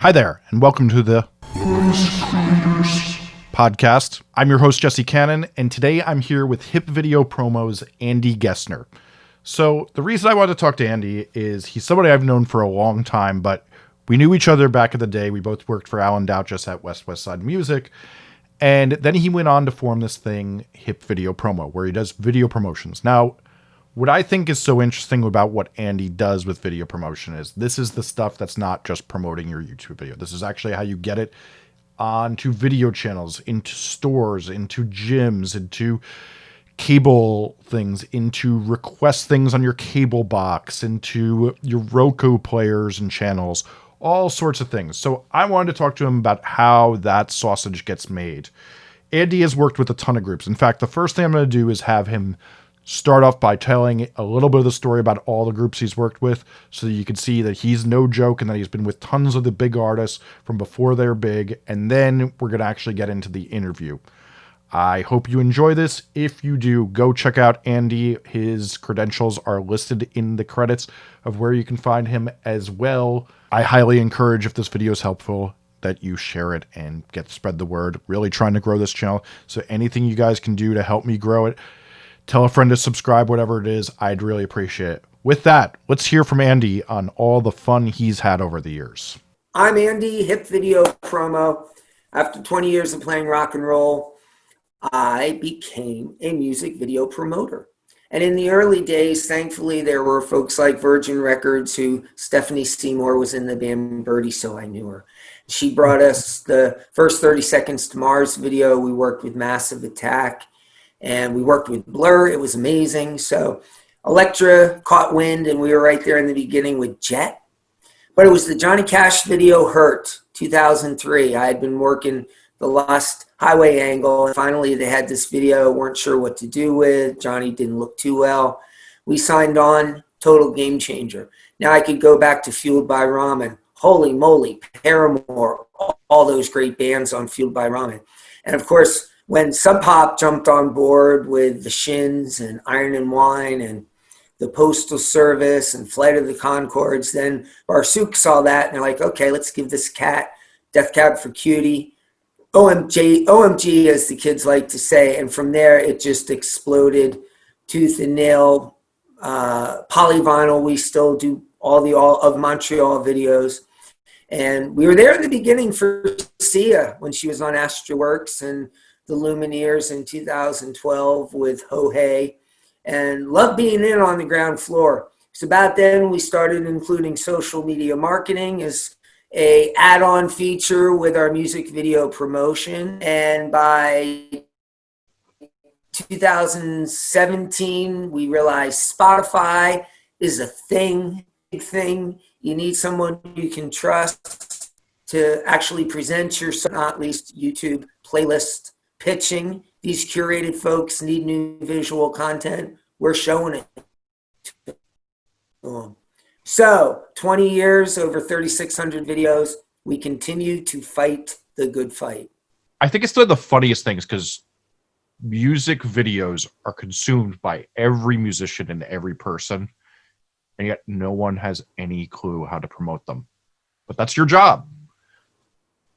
Hi there, and welcome to the podcast. I'm your host, Jesse Cannon, and today I'm here with Hip Video Promo's Andy Gessner. So, the reason I wanted to talk to Andy is he's somebody I've known for a long time, but we knew each other back in the day. We both worked for Alan Douches at West West Side Music. And then he went on to form this thing, Hip Video Promo, where he does video promotions. Now, what I think is so interesting about what Andy does with video promotion is this is the stuff that's not just promoting your YouTube video. This is actually how you get it onto video channels, into stores, into gyms, into cable things, into request things on your cable box, into your Roku players and channels, all sorts of things. So I wanted to talk to him about how that sausage gets made. Andy has worked with a ton of groups. In fact, the first thing I'm going to do is have him start off by telling a little bit of the story about all the groups he's worked with so that you can see that he's no joke and that he's been with tons of the big artists from before they're big. And then we're going to actually get into the interview. I hope you enjoy this. If you do, go check out Andy. His credentials are listed in the credits of where you can find him as well. I highly encourage, if this video is helpful, that you share it and get spread the word. Really trying to grow this channel. So anything you guys can do to help me grow it, tell a friend to subscribe, whatever it is, I'd really appreciate it. With that, let's hear from Andy on all the fun he's had over the years. I'm Andy, Hip Video Promo. After 20 years of playing rock and roll, I became a music video promoter. And in the early days, thankfully, there were folks like Virgin Records who Stephanie Seymour was in the band Birdie, so I knew her. She brought us the first 30 Seconds to Mars video. We worked with Massive Attack and we worked with Blur. It was amazing. So Elektra caught wind and we were right there in the beginning with Jet. But it was the Johnny Cash video Hurt 2003. I had been working the Lost Highway angle. And finally, they had this video, weren't sure what to do with. Johnny didn't look too well. We signed on, total game changer. Now I could go back to Fueled by Ramen. Holy moly, Paramore, all, all those great bands on Fueled by Ramen. And of course, when Sub Pop jumped on board with the Shins and Iron and Wine and the Postal Service and Flight of the Conchords, then Barsuk saw that and they're like, okay, let's give this cat Death Cab for Cutie OMG, OMG, as the kids like to say. And from there, it just exploded tooth and nail. Uh, polyvinyl, we still do all the all of Montreal videos. And we were there in the beginning for Sia when she was on Astralwerks and the Lumineers in 2012 with Ho Hey. And loved being in on the ground floor. It's about then we started including social media marketing as a add-on feature with our music video promotion and by 2017 we realized spotify is a thing big thing you need someone you can trust to actually present your not least youtube playlist pitching these curated folks need new visual content we're showing it so 20 years, over 3,600 videos, we continue to fight the good fight. I think it's one of the funniest things because music videos are consumed by every musician and every person, and yet no one has any clue how to promote them. But that's your job.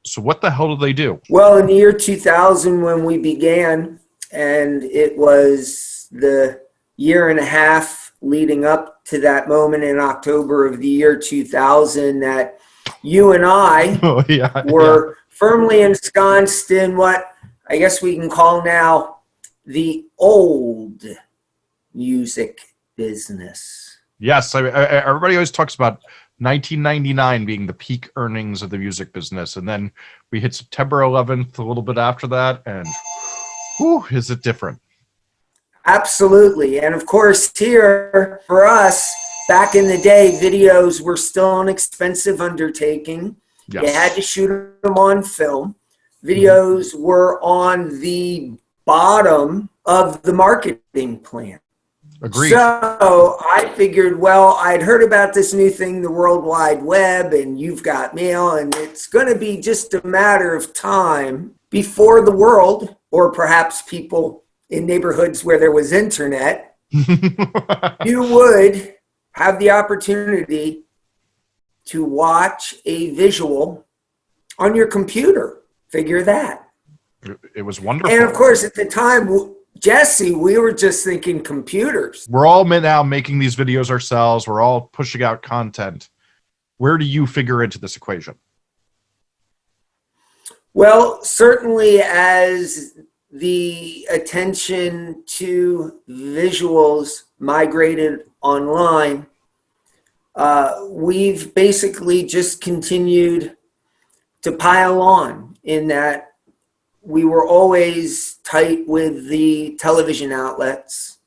So what the hell do they do? Well, in the year 2000 when we began, and it was the year and a half leading up to that moment in October of the year 2000 that you and I oh, yeah, were yeah. firmly ensconced in what I guess we can call now the old music business. Yes, I, I, everybody always talks about 1999 being the peak earnings of the music business, and then we hit September 11th a little bit after that, and whew, is it different? Absolutely. And of course, here for us, back in the day, videos were still an expensive undertaking. Yes. You had to shoot them on film. Videos mm -hmm. were on the bottom of the marketing plan. Agreed. So I figured, well, I'd heard about this new thing, the World Wide Web, and you've got mail, and it's going to be just a matter of time before the world, or perhaps people in neighborhoods where there was internet, you would have the opportunity to watch a visual on your computer. Figure that. It was wonderful. And of course, at the time, Jesse, we were just thinking computers. We're all now making these videos ourselves. We're all pushing out content. Where do you figure into this equation? Well, certainly as the attention to visuals migrated online, uh, we've basically just continued to pile on in that we were always tight with the television outlets,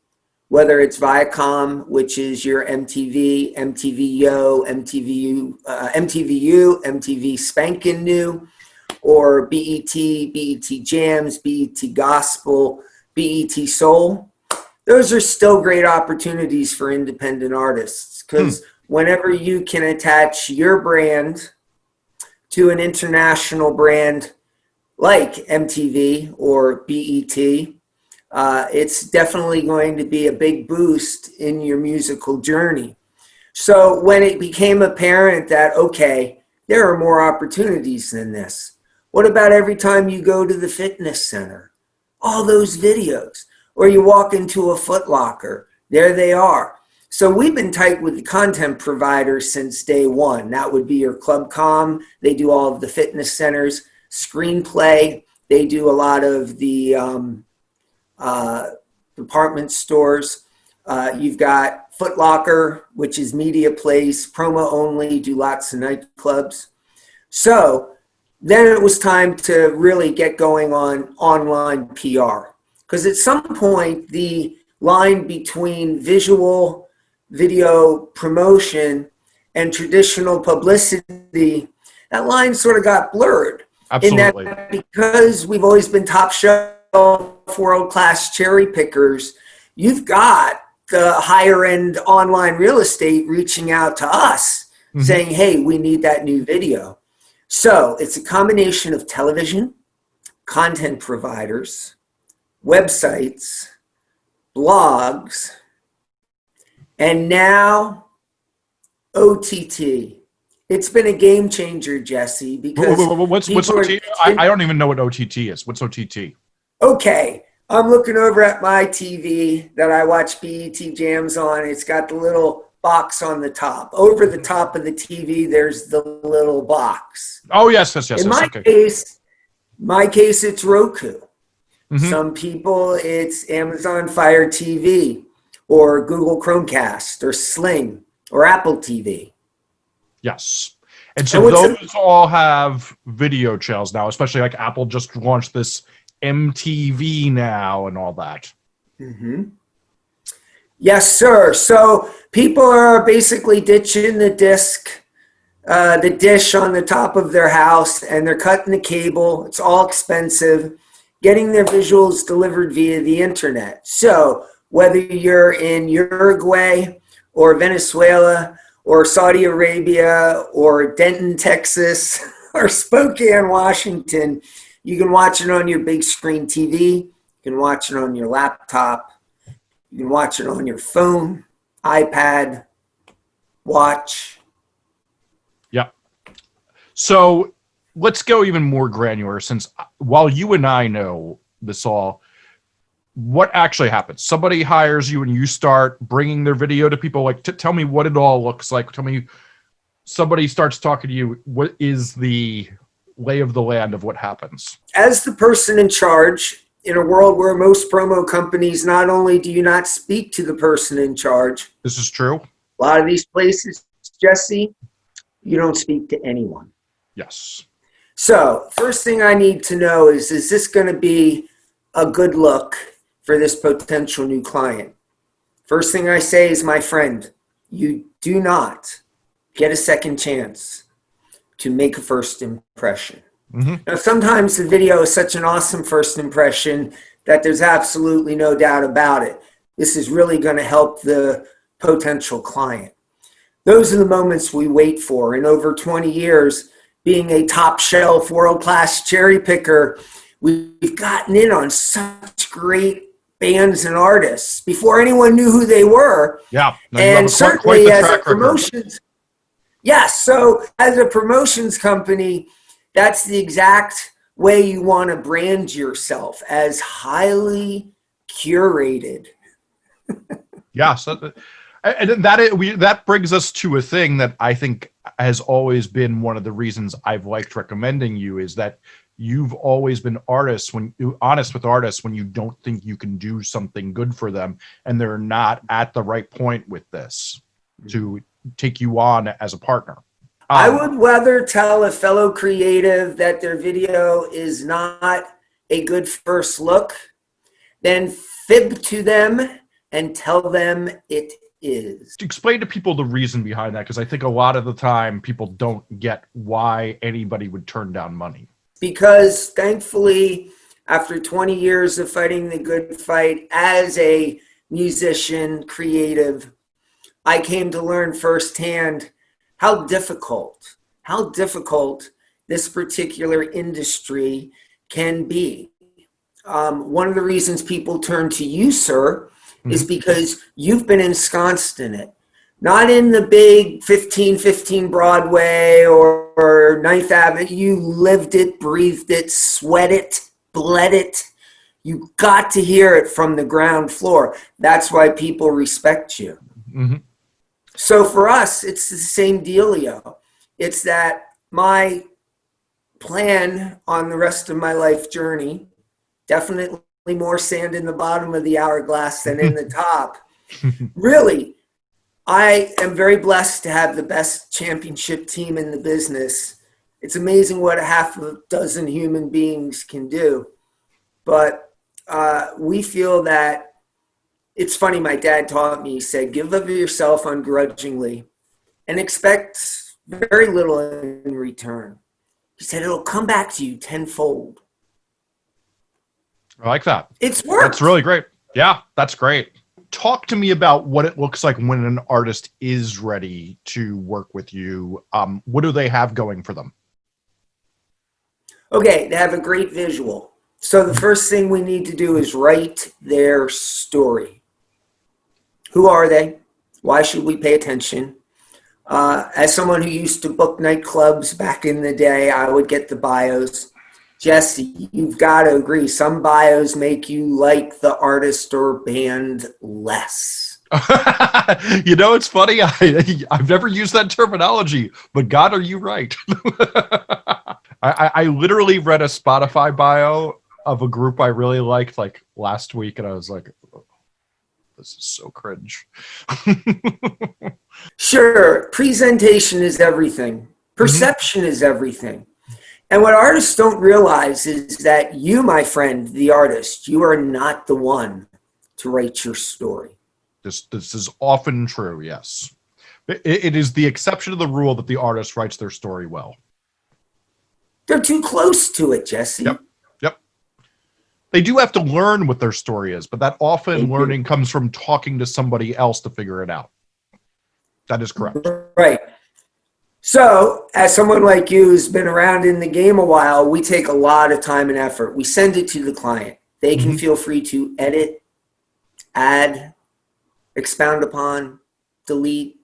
whether it's Viacom, which is your MTV, MTV Yo, MTVU, uh, MTVU, MTV Spankin' New, or BET, BET Jams, BET Gospel, BET Soul. Those are still great opportunities for independent artists because hmm. whenever you can attach your brand to an international brand like MTV or BET, uh, it's definitely going to be a big boost in your musical journey. So when it became apparent that, okay, there are more opportunities than this. What about every time you go to the fitness center? All those videos. Or you walk into a Footlocker, there they are. So we've been tight with the content providers since day one. That would be your ClubCom. They do all of the fitness centers. Screenplay, they do a lot of the um, uh, department stores. Uh, you've got Footlocker, which is media place, promo only, do lots of nightclubs. So then it was time to really get going on online PR. Because at some point, the line between visual video promotion and traditional publicity, that line sort of got blurred. Absolutely. In that because we've always been top shelf world class cherry pickers, you've got the higher end online real estate reaching out to us mm-hmm. saying, hey, we need that new video. So it's a combination of television, content providers, websites, blogs, and now OTT. It's been a game changer, Jesse. Because what's what's OTT? I, I don't even know what OTT is. What's OTT? Okay, I'm looking over at my TV that I watch BET Jams on. It's got the little box on the top. Over the top of the TV, there's the little box. Oh yes, yes, yes. In yes, my okay. case, my case, it's Roku. Mm-hmm. Some people, it's Amazon Fire TV or Google Chromecast or Sling or Apple TV. Yes. And so those all have video channels now, especially like Apple just launched this MTV now and all that. Mm-hmm. Yes, sir. So people are basically ditching the disc, uh, the dish on the top of their house, and they're cutting the cable. It's all expensive, getting their visuals delivered via the internet. So whether you're in Uruguay or Venezuela or Saudi Arabia or Denton, Texas or Spokane, Washington, you can watch it on your big screen TV. You can watch it on your laptop. You can watch it on your phone, iPad, watch. Yeah. So let's go even more granular since uh, while you and I know this all, what actually happens? Somebody hires you and you start bringing their video to people. Like, tell me what it all looks like. Tell me, somebody starts talking to you. What is the lay of the land of what happens? As the person in charge, in a world where most promo companies, not only do you not speak to the person in charge. This is true. A lot of these places, Jesse, you don't speak to anyone. Yes. So, first thing I need to know is is this going to be a good look for this potential new client. First thing I say is, my friend, you do not get a second chance to make a first impression. Mm-hmm. Now, sometimes the video is such an awesome first impression that there's absolutely no doubt about it. This is really going to help the potential client. Those are the moments we wait for. In over 20 years, being a top shelf, world class cherry picker, we've gotten in on such great bands and artists before anyone knew who they were. Yeah. No, and certainly as a promotions. Yes. So as a promotions company, that's the exact way you want to brand yourself as highly curated. yeah, so uh, and that we that brings us to a thing that I think has always been one of the reasons I've liked recommending you is that you've always been artists when honest with artists when you don't think you can do something good for them and they're not at the right point with this to take you on as a partner. Um, I would rather tell a fellow creative that their video is not a good first look than fib to them and tell them it is. Explain to people the reason behind that because I think a lot of the time people don't get why anybody would turn down money. Because thankfully, after 20 years of fighting the good fight as a musician, creative, I came to learn firsthand how difficult, how difficult this particular industry can be. Um, one of the reasons people turn to you, sir, mm-hmm. is because you've been ensconced in it. Not in the big 1515 Broadway or, or 9th Avenue. You lived it, breathed it, sweat it, bled it. You got to hear it from the ground floor. That's why people respect you. Mm-hmm. So for us, it's the same dealio. It's that my plan on the rest of my life journey, definitely more sand in the bottom of the hourglass than in the top. really, I am very blessed to have the best championship team in the business. It's amazing what a half a dozen human beings can do. But uh, we feel that it's funny, my dad taught me, he said, give of yourself ungrudgingly and expect very little in return. He said, it'll come back to you tenfold. I like that. It's work. That's really great. Yeah, that's great. Talk to me about what it looks like when an artist is ready to work with you. Um, what do they have going for them? Okay, they have a great visual. So the first thing we need to do is write their story. Who are they? Why should we pay attention? Uh, as someone who used to book nightclubs back in the day, I would get the bios. Jesse, you've got to agree. Some bios make you like the artist or band less. you know, it's funny. I, I've never used that terminology, but God, are you right? I, I literally read a Spotify bio of a group I really liked like last week, and I was like, this is so cringe. sure, presentation is everything. Perception mm -hmm. is everything. And what artists don't realize is that you, my friend, the artist, you are not the one to write your story. This, this is often true, yes. It, it is the exception to the rule that the artist writes their story well. They're too close to it, Jesse. Yep. Yep. They do have to learn what their story is, but that often learning comes from talking to somebody else to figure it out. That is correct. Right. So, as someone like you who's been around in the game a while, we take a lot of time and effort. We send it to the client. They can mm -hmm. feel free to edit, add, expound upon, delete,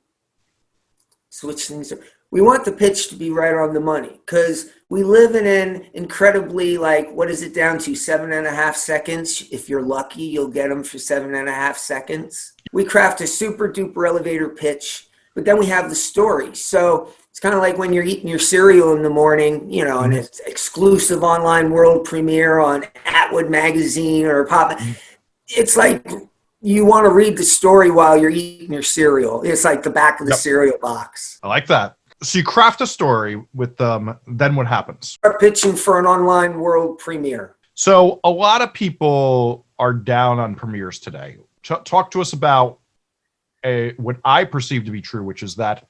switch things. We want the pitch to be right on the money because we live in an incredibly, like, what is it down to? Seven and a half seconds. If you're lucky, you'll get them for seven and a half seconds. We craft a super duper elevator pitch, but then we have the story. So, it's kind of like when you're eating your cereal in the morning, you know, and mm-hmm. it's exclusive online world premiere on Atwood magazine or Pop. Mm-hmm. It's like you want to read the story while you're eating your cereal. It's like the back of the yep. cereal box. I like that. So you craft a story with them. Then what happens? Start pitching for an online world premiere. So a lot of people are down on premieres today. Talk to us about a, what I perceive to be true, which is that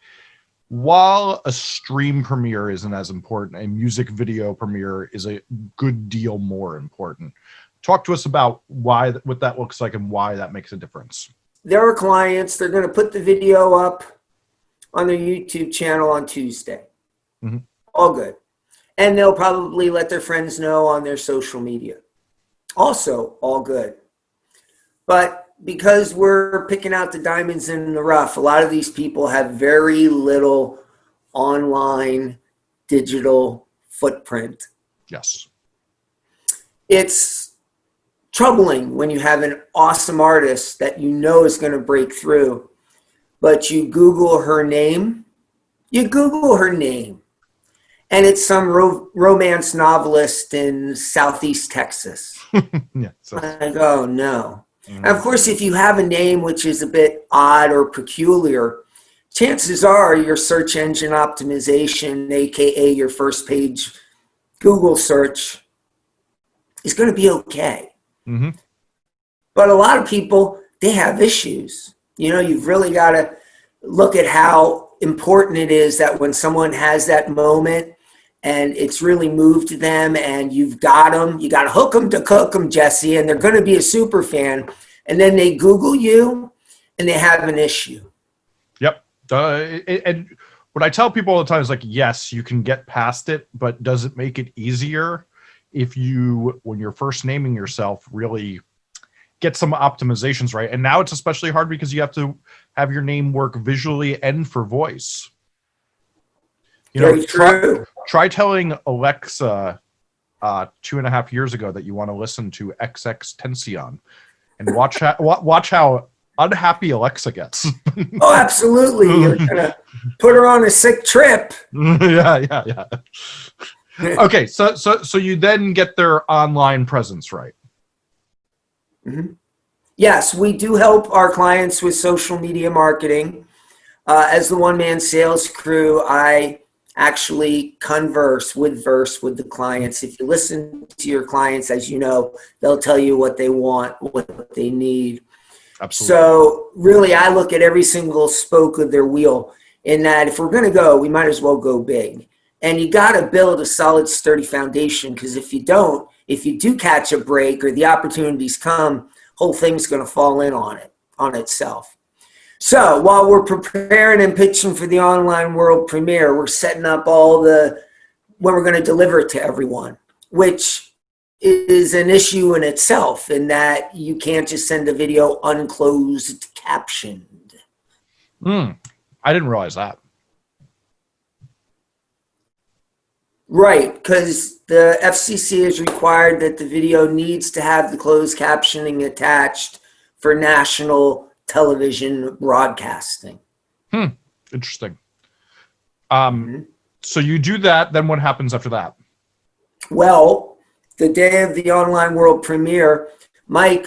while a stream premiere isn't as important, a music video premiere is a good deal more important. Talk to us about why what that looks like and why that makes a difference. There are clients, they're going to put the video up on their YouTube channel on Tuesday. Mm -hmm. All good. And they'll probably let their friends know on their social media. Also, all good. But because we're picking out the diamonds in the rough, a lot of these people have very little online digital footprint. Yes. It's troubling when you have an awesome artist that you know is going to break through, but you Google her name, you Google her name, and it's some ro romance novelist in Southeast Texas. yeah, so. Like, oh no. Mm -hmm. of course, if you have a name which is a bit odd or peculiar, chances are your search engine optimization, aka your first page Google search, is going to be okay. Mm -hmm. But a lot of people, they have issues. You know, you've really got to look at how important it is that when someone has that moment and it's really moved them and you've got them, you got to hook them to cook them, Jesse, and they're going to be a super fan. And then they Google you and they have an issue. Yep. Uh, and what I tell people all the time is like, yes, you can get past it, but does it make it easier if you, when you're first naming yourself, really get some optimizations right? And now it's especially hard because you have to have your name work visually and for voice. You Very know, true. Try, telling Alexa uh, two and a half years ago that you want to listen to XX Tension, and watch how watch how unhappy Alexa gets. oh, absolutely! You're gonna put her on a sick trip. yeah, yeah, yeah. okay, so so so you then get their online presence right. Mm -hmm. Yes, we do help our clients with social media marketing. Uh, as the one man sales crew, I actually converse with verse with the clients. If you listen to your clients, as you know, they'll tell you what they want, what they need. Absolutely. So really, I look at every single spoke of their wheel in that if we're going to go, we might as well go big. And you got to build a solid, sturdy foundation because if you don't, if you do catch a break or the opportunities come, whole thing's going to fall in on it, on itself. So while we're preparing and pitching for the online world premiere, we're setting up all the, when we're going to deliver to everyone, which is an issue in itself in that you can't just send a video unclosed captioned. Hmm. I didn't realize that. Right, because the FCC has required that the video needs to have the closed captioning attached for national television broadcasting. Hmm. Interesting. Um, mm -hmm. So you do that, then what happens after that? Well, the day of the online world premiere, Mike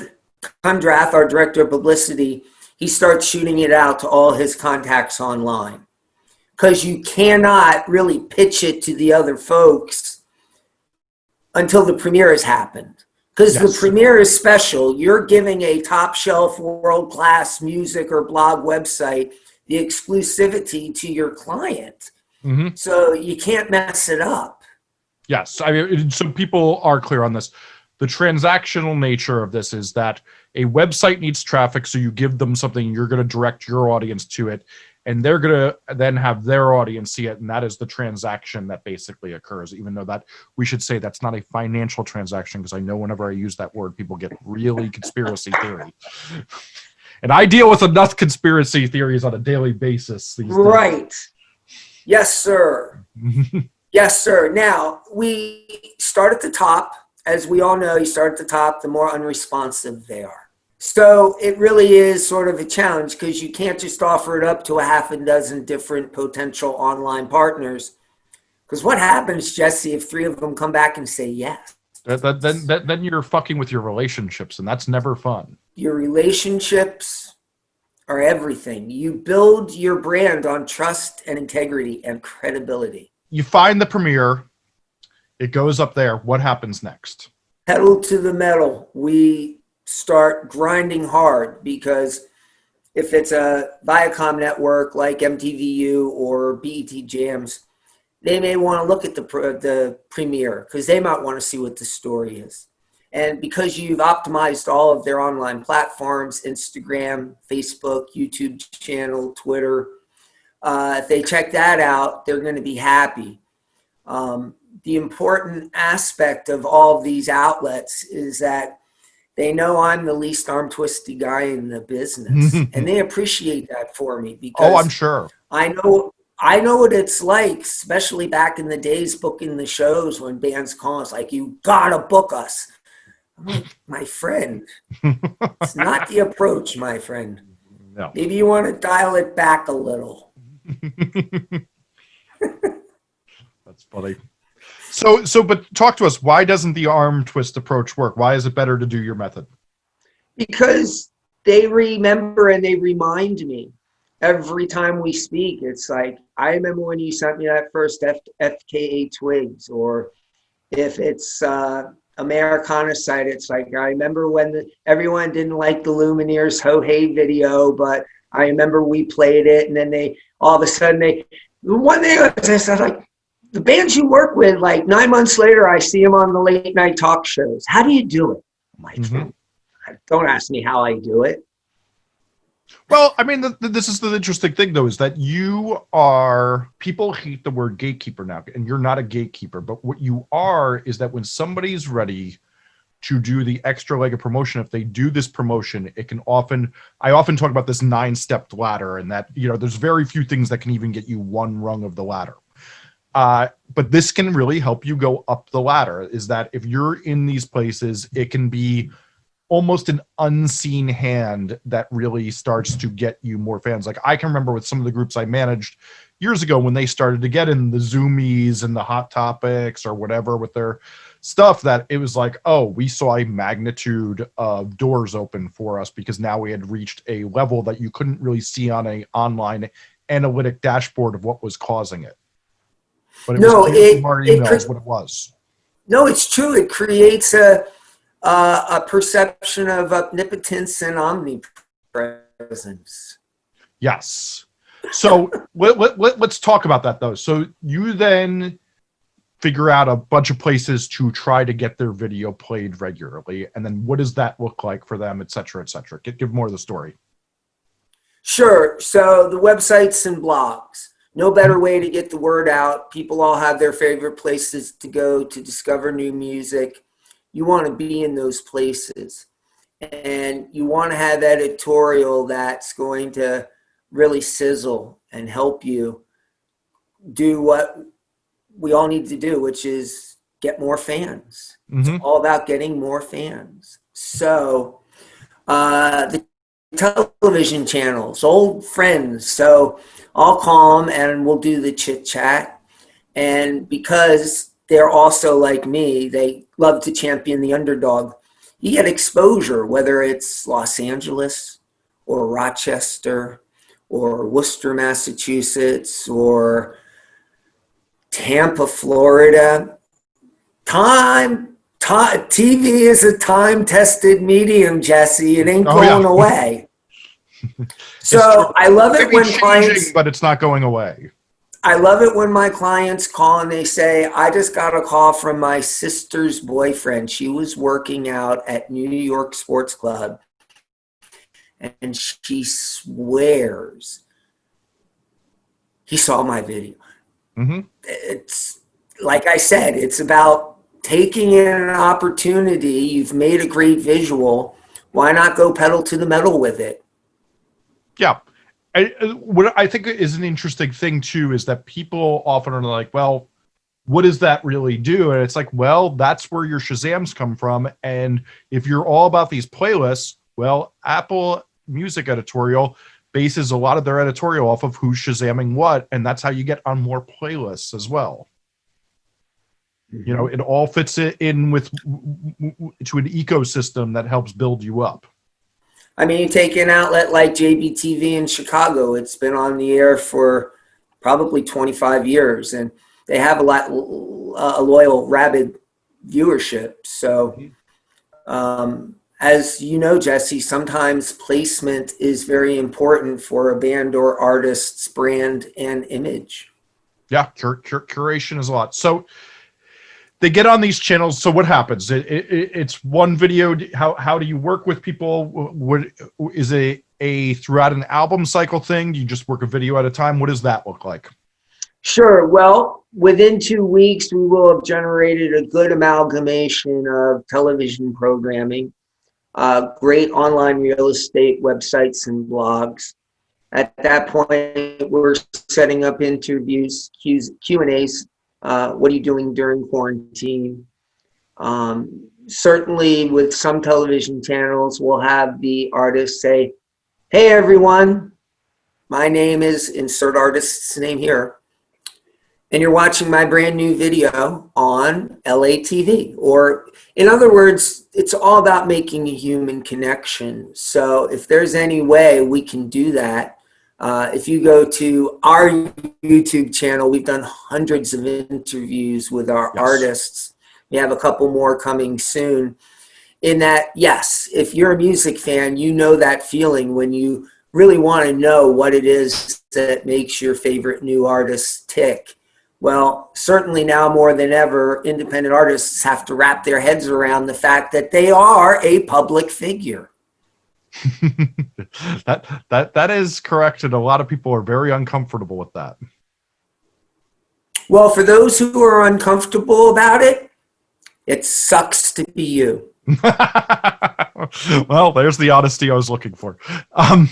Kundrath, our director of publicity, he starts shooting it out to all his contacts online. Because you cannot really pitch it to the other folks until the premiere has happened. Because yes. the premiere is special. You're giving a top shelf, world class music or blog website the exclusivity to your client. Mm -hmm. So you can't mess it up. Yes. I mean, so people are clear on this. The transactional nature of this is that a website needs traffic, so you give them something, you're going to direct your audience to it and they're going to then have their audience see it and that is the transaction that basically occurs even though that we should say that's not a financial transaction because i know whenever i use that word people get really conspiracy theory. And i deal with enough conspiracy theories on a daily basis right. Yes sir. Yes sir. Now we start at the top. As we all know you start at the top the more unresponsive they are so it really is sort of a challenge because you can't just offer it up to a half a dozen different potential online partners. Because what happens, Jesse, if three of them come back and say yes? Then, then, then you're fucking with your relationships, and that's never fun. Your relationships are everything. You build your brand on trust and integrity and credibility. You find the premiere, it goes up there. What happens next? Pedal to the metal. We start grinding hard because if it's a Viacom network like MTVU or BET Jams, they may want to look at the the premiere because they might want to see what the story is. And because you've optimized all of their online platforms, Instagram, Facebook, YouTube channel, Twitter, uh, if they check that out, they're going to be happy. Um, the important aspect of all of these outlets is that they know I'm the least arm twisty guy in the business, and they appreciate that for me because oh, I'm sure I know I know what it's like, especially back in the days booking the shows when bands call us like, you gotta book us. I'm like, my friend, it's not the approach, my friend. No. Maybe you want to dial it back a little. That's funny. So, so, but talk to us. Why doesn't the arm twist approach work? Why is it better to do your method? Because they remember and they remind me every time we speak. It's like, I remember when you sent me that first F, FKA Twigs, or if it's uh, Americana site, it's like, I remember when the, everyone didn't like the Lumineers Ho Hey video, but I remember we played it and then they, all of a sudden they, one day I was like, the bands you work with, like nine months later, I see them on the late night talk shows. How do you do it? I'm like, mm-hmm. don't ask me how I do it. Well, I mean, the, the, this is the interesting thing, though, is that you are, people hate the word gatekeeper now, and you're not a gatekeeper. But what you are is that when somebody's ready to do the extra leg of promotion, if they do this promotion, it can often, I often talk about this nine stepped ladder, and that, you know, there's very few things that can even get you one rung of the ladder. Uh, but this can really help you go up the ladder is that if you're in these places, it can be almost an unseen hand that really starts to get you more fans. Like I can remember with some of the groups I managed years ago when they started to get in the Zumiez and the hot topics or whatever with their stuff that it was like, oh, we saw a magnitude of doors open for us because now we had reached a level that you couldn't really see on a online analytic dashboard of what was causing it. But it no, was it, our emails what it was. No, it's true. It creates a uh, a perception of omnipotence and omnipresence. Yes. So let, let, let, let's talk about that though. So you then figure out a bunch of places to try to get their video played regularly. And then what does that look like for them, et cetera, et cetera? Give, give more of the story. Sure. So the websites and blogs no better way to get the word out. People all have their favorite places to go to discover new music. You want to be in those places. And you want to have editorial that's going to really sizzle and help you do what we all need to do, which is get more fans. Mm-hmm. It's all about getting more fans. So uh, the television channels, old friends. So I'll call them and we'll do the chit chat. And because they're also like me, they love to champion the underdog. You get exposure, whether it's Los Angeles or Rochester or Worcester, Massachusetts or Tampa, Florida. Time, TV is a time tested medium, Jesse. It ain't oh, going yeah. away. So I love it when clients, but it's not going away. I love it when my clients call and they say, I just got a call from my sister's boyfriend. She was working out at New York Sports Club and she swears he saw my video. Mm-hmm. It's like I said, it's about taking in an opportunity. You've made a great visual. Why not go pedal to the metal with it? Yeah. I, uh, what I think is an interesting thing too is that people often are like, well, what does that really do? And it's like, well, that's where your Shazams come from. And if you're all about these playlists, well, Apple Music Editorial bases a lot of their editorial off of who's Shazamming what, and that's how you get on more playlists as well. You know, it all fits in with to an ecosystem that helps build you up. I mean, you take an outlet like JBTV in Chicago, it's been on the air for probably 25 years, and they have a lot a loyal, rabid viewership. So, um, as you know, Jesse, sometimes placement is very important for a band or artist's brand and image. Yeah, cur- cur- curation is a lot. So, they get on these channels. So what happens? It, it, it's one video. How how do you work with people? What is a a throughout an album cycle thing? Do you just work a video at a time? What does that look like? Sure. Well, within two weeks, we will have generated a good amalgamation of television programming, uh, great online real estate websites and blogs, At that point, we're setting up interviews, Q and A's. Uh, what are you doing during quarantine? Um, certainly, with some television channels, we'll have the artist say, "Hey, everyone, my name is insert artist's name here, and you're watching my brand new video on LATV." Or, in other words, it's all about making a human connection. So, if there's any way we can do that uh, if you go to our YouTube channel, we've done hundreds of interviews with our yes. artists. We have a couple more coming soon. In that, yes, if you're a music fan, you know that feeling when you really want to know what it is that makes your favorite new artist tick. Well, certainly now more than ever, independent artists have to wrap their heads around the fact that they are a public figure. that that that is correct, and a lot of people are very uncomfortable with that. Well, for those who are uncomfortable about it, it sucks to be you. well, there's the honesty I was looking for. Um,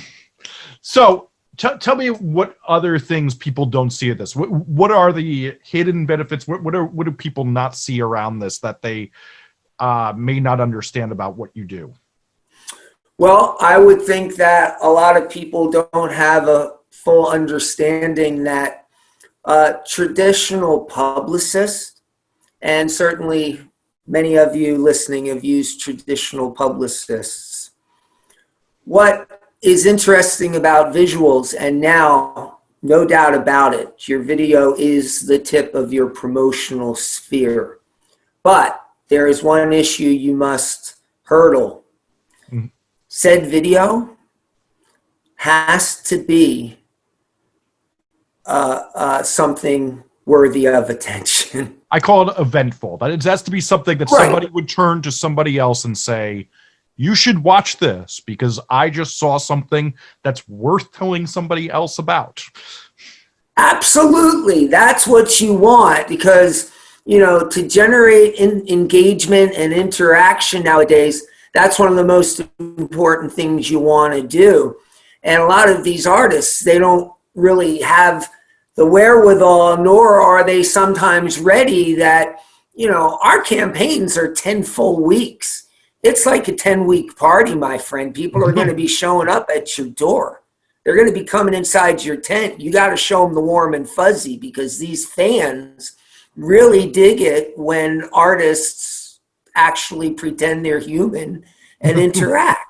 so tell me what other things people don't see at this. What, what are the hidden benefits? What, what, are, what do people not see around this that they uh, may not understand about what you do? Well, I would think that a lot of people don't have a full understanding that uh, traditional publicists, and certainly many of you listening have used traditional publicists. What is interesting about visuals, and now, no doubt about it, your video is the tip of your promotional sphere. But there is one issue you must hurdle said video has to be uh, uh, something worthy of attention. I call it eventful. That it has to be something that right. somebody would turn to somebody else and say, you should watch this because I just saw something that's worth telling somebody else about. Absolutely. That's what you want because, you know, to generate in engagement and interaction nowadays, that's one of the most important things you want to do. And a lot of these artists, they don't really have the wherewithal, nor are they sometimes ready that, you know, our campaigns are 10 full weeks. It's like a 10 week party, my friend. People are going to mm-hmm. be showing up at your door. They're going to be coming inside your tent. You got to show them the warm and fuzzy because these fans really dig it when artists actually pretend they're human and interact.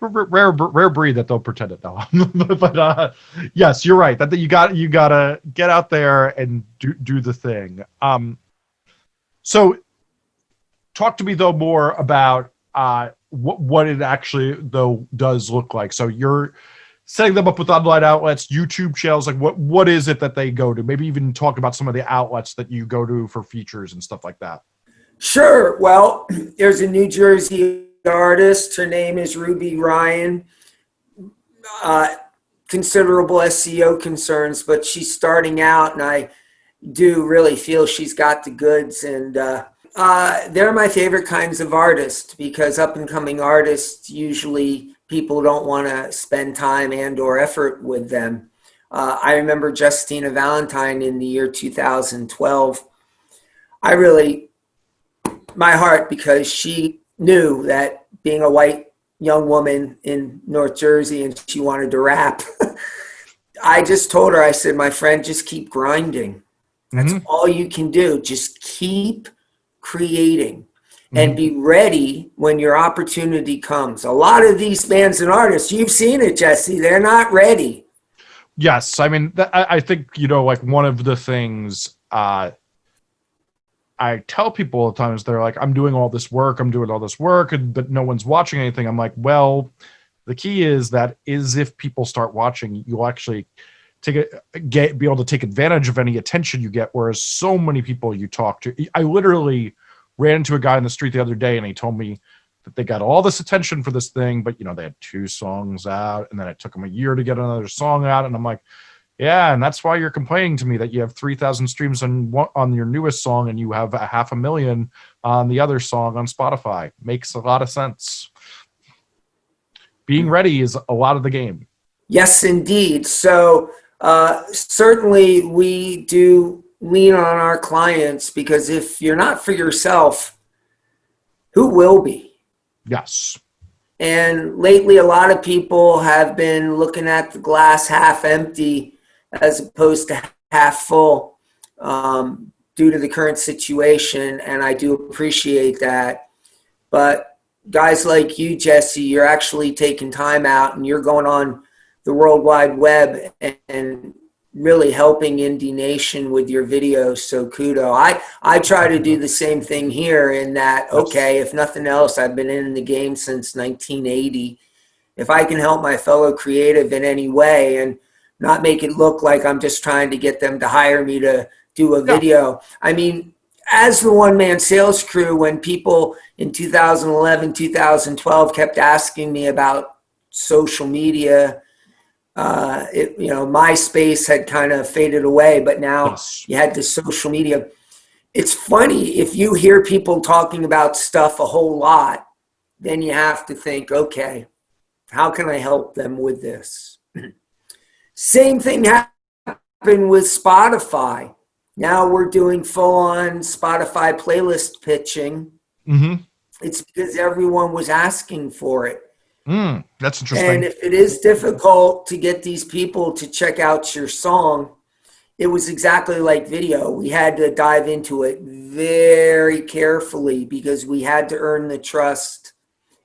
rare rare breed that they'll pretend it though. But uh, yes you're right. That you got you gotta get out there and do do the thing. Um so talk to me though more about uh what what it actually though does look like. So you're setting them up with online outlets youtube channels like what what is it that they go to? Maybe even talk about some of the outlets that you go to for features and stuff like that Sure. Well, there's a New Jersey artist. Her name is Ruby Ryan. Uh, considerable SEO concerns, but she's starting out, and I do really feel she's got the goods. And uh, uh, they're my favorite kinds of artists because up and coming artists usually people don't want to spend time and or effort with them. Uh, I remember Justina Valentine in the year 2012. I really my heart because she knew that being a white young woman in North Jersey and she wanted to rap. I just told her, I said, my friend, just keep grinding. That's mm-hmm. all you can do. Just keep creating mm-hmm. and be ready when your opportunity comes. A lot of these bands and artists, you've seen it, Jesse, they're not ready. Yes. I mean, th- I think, you know, like one of the things, uh, I tell people all the times they're like, I'm doing all this work, I'm doing all this work, and, but no one's watching anything. I'm like, well, the key is that is if people start watching, you'll actually take it, get be able to take advantage of any attention you get. Whereas so many people you talk to, I literally ran into a guy in the street the other day, and he told me that they got all this attention for this thing, but you know they had two songs out, and then it took them a year to get another song out, and I'm like yeah, and that's why you're complaining to me that you have 3,000 streams on on your newest song and you have a half a million on the other song on Spotify. Makes a lot of sense. Being ready is a lot of the game. Yes, indeed. So uh, certainly we do lean on our clients because if you're not for yourself, who will be? Yes. And lately, a lot of people have been looking at the glass half empty as opposed to half full um, due to the current situation. And I do appreciate that. But guys like you, Jesse, you're actually taking time out and you're going on the World Wide Web and really helping Indie Nation with your videos. So kudo. I, I try to do the same thing here in that, okay, if nothing else, I've been in the game since 1980. If I can help my fellow creative in any way and not make it look like I'm just trying to get them to hire me to do a video. I mean, as the one man sales crew, when people in 2011, 2012 kept asking me about social media, uh, it, you know, MySpace had kind of faded away, but now yes. you had the social media. It's funny if you hear people talking about stuff a whole lot, then you have to think, okay, how can I help them with this? Same thing happened with Spotify. Now we're doing full on Spotify playlist pitching. Mm-hmm. It's because everyone was asking for it. Mm, that's interesting. And if it is difficult to get these people to check out your song, it was exactly like video. We had to dive into it very carefully because we had to earn the trust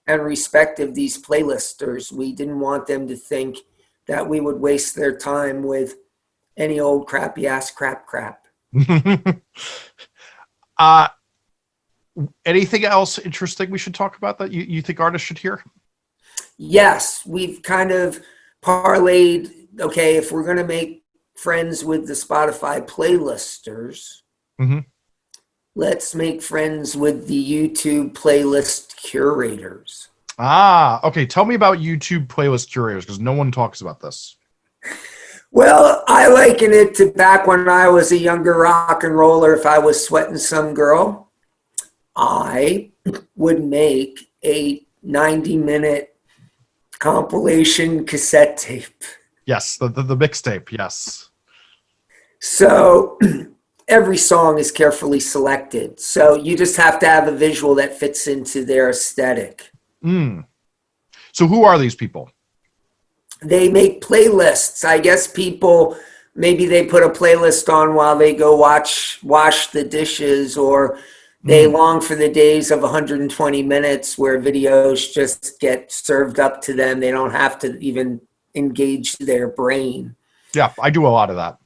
and respect of these playlisters. We didn't want them to think that we would waste their time with any old crappy ass crap crap. uh, anything else interesting we should talk about that you, you think artists should hear? yes, we've kind of parlayed, okay, if we're going to make friends with the Spotify playlisters, mm-hmm. let's make friends with the YouTube playlist curators. Ah, okay. Tell me about YouTube playlist curators because no one talks about this. Well, I liken it to back when I was a younger rock and roller. If I was sweating some girl, I would make a 90 minute compilation cassette tape. Yes, the, the, the mixtape, yes. So every song is carefully selected. So you just have to have a visual that fits into their aesthetic. Mm. So who are these people? They make playlists. I guess people maybe they put a playlist on while they go watch wash the dishes or they mm. long for the days of 120 minutes where videos just get served up to them. They don't have to even engage their brain. Yeah, I do a lot of that.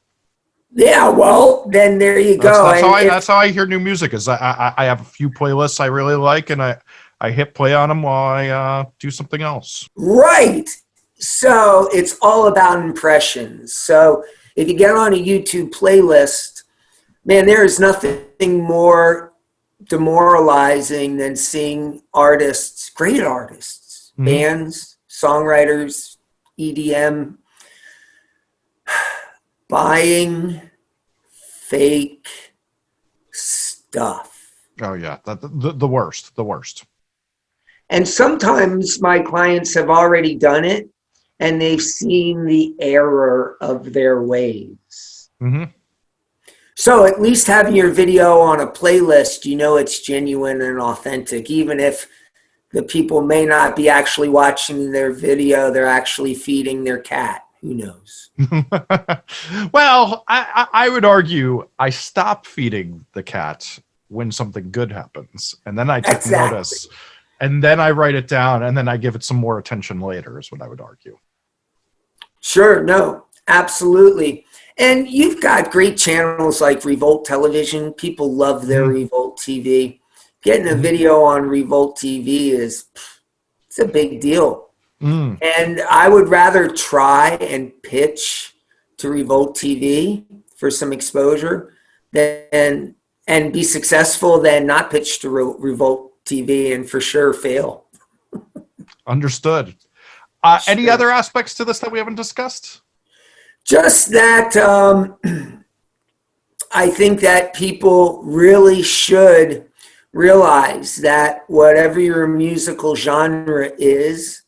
Yeah, well, then there you go. That's, that's how, I, if, that's how I hear new music. Is I, I, I have a few playlists I really like, and I I hit play on them while I uh, do something else. Right. So it's all about impressions. So if you get on a YouTube playlist, man, there is nothing more demoralizing than seeing artists, great artists, mm-hmm. bands, songwriters, EDM, buying fake stuff. Oh yeah, the, the, the worst, the worst. And sometimes my clients have already done it and they've seen the error of their ways. Mm-hmm. So at least having your video on a playlist, you know it's genuine and authentic, even if the people may not be actually watching their video, they're actually feeding their cat. Who knows? well, I, I would argue I stop feeding the cat when something good happens, and then I take exactly. notice, and then I write it down, and then I give it some more attention later. Is what I would argue. Sure. No. Absolutely. And you've got great channels like Revolt Television. People love their mm-hmm. Revolt TV. Getting a mm-hmm. video on Revolt TV is it's a big deal. Mm. And I would rather try and pitch to Revolt TV for some exposure than and be successful than not pitch to Re- Revolt TV and for sure fail. Understood. Uh, sure. Any other aspects to this that we haven't discussed? Just that um, I think that people really should realize that whatever your musical genre is,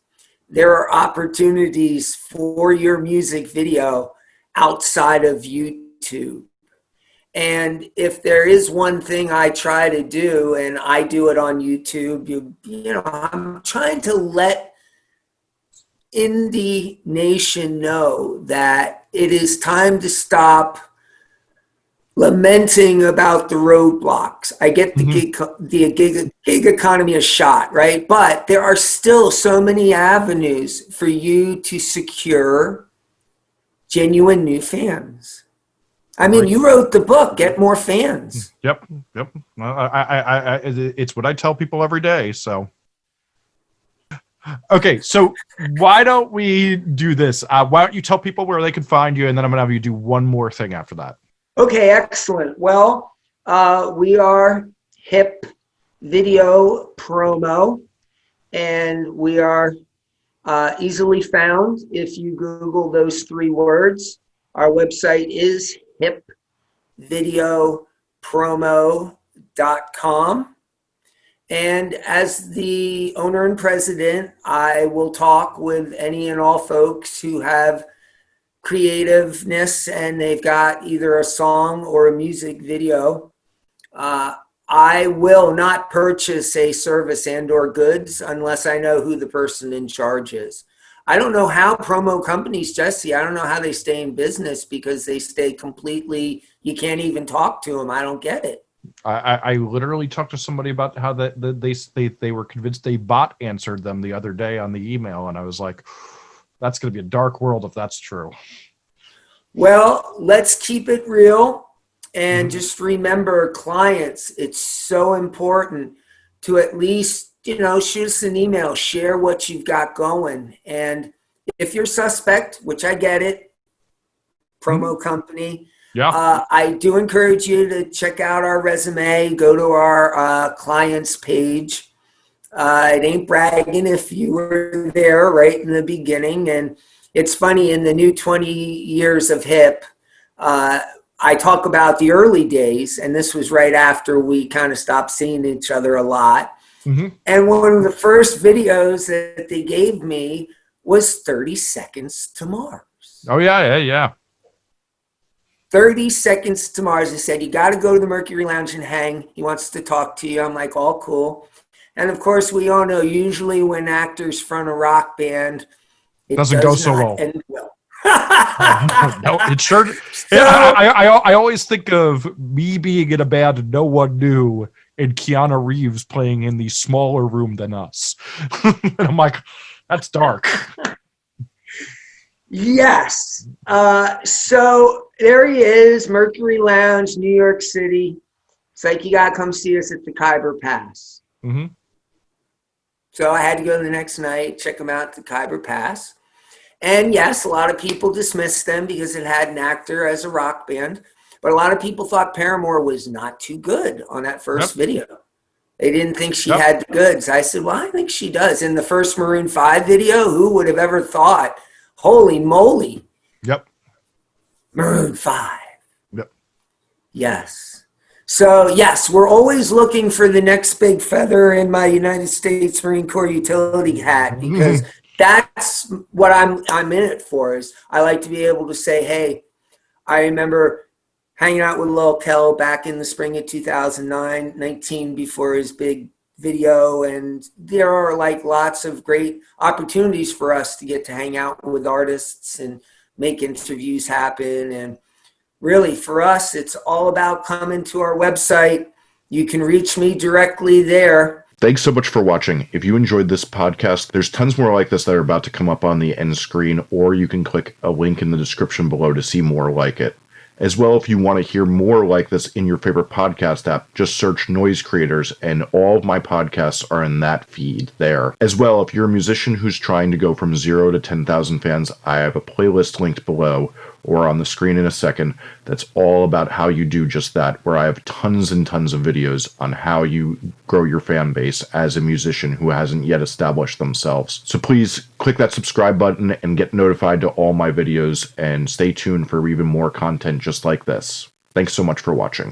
there are opportunities for your music video outside of YouTube. And if there is one thing I try to do, and I do it on YouTube, you, you know, I'm trying to let indie nation know that it is time to stop lamenting about the roadblocks. I get the, mm -hmm. gig, the gig, gig economy a shot, right? But there are still so many avenues for you to secure genuine new fans. I mean, you wrote the book, Get More Fans. Yep, yep. I, I, I, it's what I tell people every day, so. Okay, so why don't we do this? Uh, why don't you tell people where they can find you, and then I'm going to have you do one more thing after that. Okay, excellent. Well, uh, we are Hip Video Promo, and we are uh, easily found if you Google those three words. Our website is hipvideopromo.com. And as the owner and president, I will talk with any and all folks who have creativeness and they've got either a song or a music video. Uh, I will not purchase a service and or goods unless I know who the person in charge is. I don't know how promo companies, Jesse, I don't know how they stay in business because they stay completely, you can't even talk to them. I don't get it. I, I literally talked to somebody about how that the, they, they they were convinced a bot answered them the other day on the email, and I was like, "That's going to be a dark world if that's true." Well, let's keep it real, and mm -hmm. just remember, clients. It's so important to at least you know shoot us an email, share what you've got going, and if you're suspect, which I get it, promo mm -hmm. company yeah. Uh, I do encourage you to check out our resume, go to our uh, clients page. Uh, it ain't bragging if you were there right in the beginning. And it's funny, in the new 20 years of HIP, uh, I talk about the early days, and this was right after we kind of stopped seeing each other a lot. Mm -hmm. And one of the first videos that they gave me was 30 Seconds to Mars. Oh, yeah, yeah, yeah. 30 seconds to Mars. He said, you got to go to the Mercury Lounge and hang. He wants to talk to you. I'm like, all cool. And of course, we all know usually when actors front a rock band, it doesn't does go so well. well. no, it sure. So, I, I, I always think of me being in a band no one knew, and Keanu Reeves playing in the smaller room than us. and I'm like, that's dark. Yes. Uh, so there he is, Mercury Lounge, New York City. It's like you gotta come see us at the Khyber Pass. Mm -hmm. So I had to go the next night, check them out at the Khyber Pass. And yes, a lot of people dismissed them because it had an actor as a rock band. But a lot of people thought Paramore was not too good on that first yep. video. They didn't think she yep. had the goods. I said, well, I think she does. In the first Maroon 5 video, who would have ever thought Holy moly. Yep. Maroon 5. Yep. Yes. So, yes, we're always looking for the next big feather in my United States Marine Corps utility hat because that's what I'm I'm in it for is I like to be able to say, hey, I remember hanging out with Lil Kel back in the spring of 2009, 19 before his big video and there are like lots of great opportunities for us to get to hang out with artists and make interviews happen and really for us it's all about coming to our website you can reach me directly there Thanks so much for watching. If you enjoyed this podcast, there's tons more like this that are about to come up on the end screen, or you can click a link in the description below to see more like it. As well, if you want to hear more like this in your favorite podcast app, just search Noise Creators, and all of my podcasts are in that feed there. As well, if you're a musician who's trying to go from zero to 10,000 fans, I have a playlist linked below or on the screen in a second that's all about how you do just that, where I have tons and tons of videos on how you grow your fan base as a musician who hasn't yet established themselves. So please click that subscribe button and get notified to all my videos and stay tuned for even more content just like this. Thanks so much for watching.